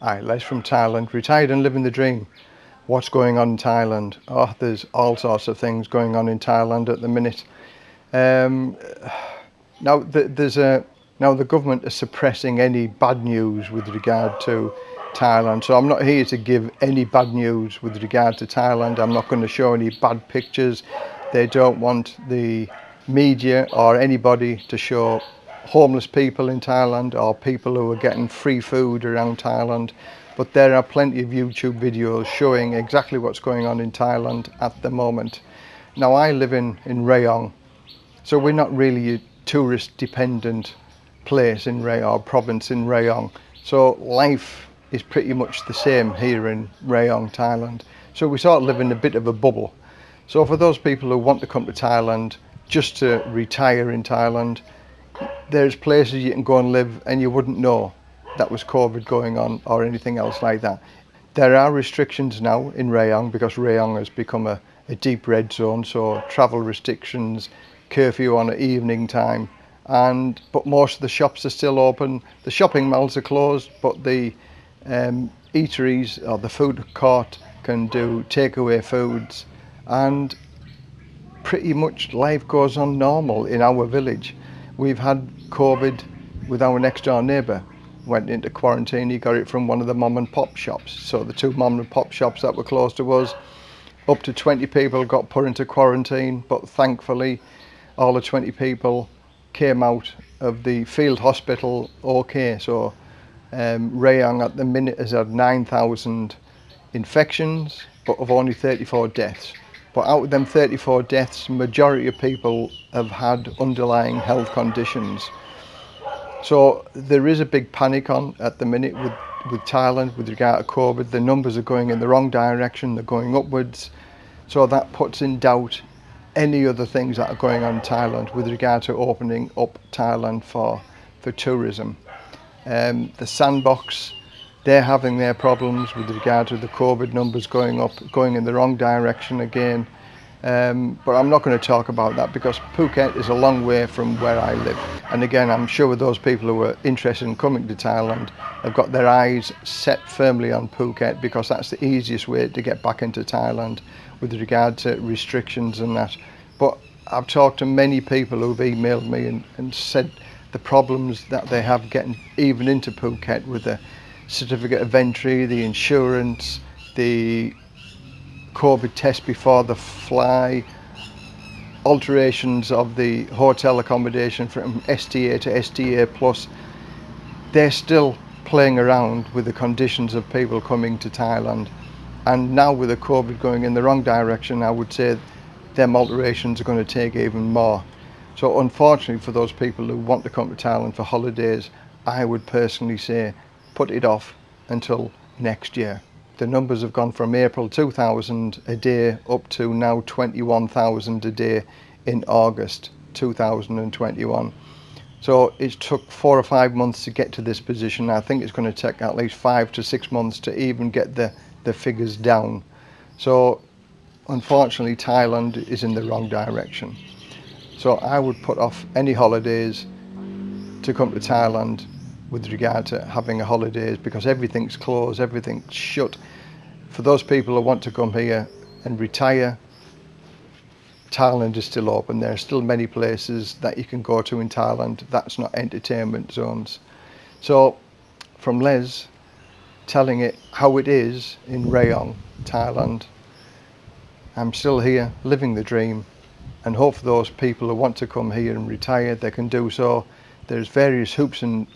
Hi, Les from Thailand, retired and living the dream. What's going on in Thailand? Oh, there's all sorts of things going on in Thailand at the minute. Um, now, the, there's a now the government is suppressing any bad news with regard to Thailand. So I'm not here to give any bad news with regard to Thailand. I'm not going to show any bad pictures. They don't want the media or anybody to show homeless people in Thailand or people who are getting free food around Thailand. But there are plenty of YouTube videos showing exactly what's going on in Thailand at the moment. Now I live in, in Rayong, so we're not really a tourist dependent place in Rayong, or province in Rayong. So life is pretty much the same here in Rayong, Thailand. So we sort of live in a bit of a bubble. So for those people who want to come to Thailand just to retire in Thailand, there's places you can go and live and you wouldn't know that was COVID going on or anything else like that. There are restrictions now in Rayong because Rayong has become a, a deep red zone, so travel restrictions, curfew on an evening time, and but most of the shops are still open. The shopping malls are closed, but the um, eateries or the food court can do takeaway foods, and pretty much life goes on normal in our village. We've had COVID with our next door neighbour. Went into quarantine, he got it from one of the mom and pop shops. So the two mom and pop shops that were close to us, up to 20 people got put into quarantine, but thankfully all the 20 people came out of the field hospital okay. So um, Rayong at the minute has had 9,000 infections, but of only 34 deaths. But out of them 34 deaths, majority of people have had underlying health conditions. So there is a big panic on at the minute with, with Thailand with regard to COVID. The numbers are going in the wrong direction, they're going upwards. So that puts in doubt any other things that are going on in Thailand with regard to opening up Thailand for, for tourism. Um, the sandbox they're having their problems with regard to the COVID numbers going up, going in the wrong direction again. Um, but I'm not going to talk about that because Phuket is a long way from where I live. And again, I'm sure those people who are interested in coming to Thailand have got their eyes set firmly on Phuket because that's the easiest way to get back into Thailand with regard to restrictions and that. But I've talked to many people who've emailed me and, and said the problems that they have getting even into Phuket with the certificate of entry, the insurance, the COVID test before the fly, alterations of the hotel accommodation from SHA to SHA plus, they're still playing around with the conditions of people coming to Thailand. And now with the COVID going in the wrong direction, I would say them alterations are going to take even more. So unfortunately for those people who want to come to Thailand for holidays, I would personally say put it off until next year. The numbers have gone from April 2000 a day up to now 21,000 a day in August 2021. So it took four or five months to get to this position. I think it's going to take at least five to six months to even get the, the figures down. So unfortunately Thailand is in the wrong direction. So I would put off any holidays to come to Thailand with regard to having a holidays because everything's closed, everything's shut. For those people who want to come here and retire, Thailand is still open. There are still many places that you can go to in Thailand. That's not entertainment zones. So from Les telling it how it is in Rayong, Thailand, I'm still here living the dream and hope for those people who want to come here and retire, they can do so. There's various hoops and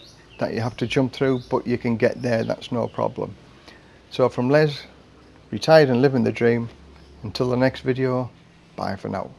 that you have to jump through, but you can get there, that's no problem. So from Les, retired and living the dream, until the next video, bye for now.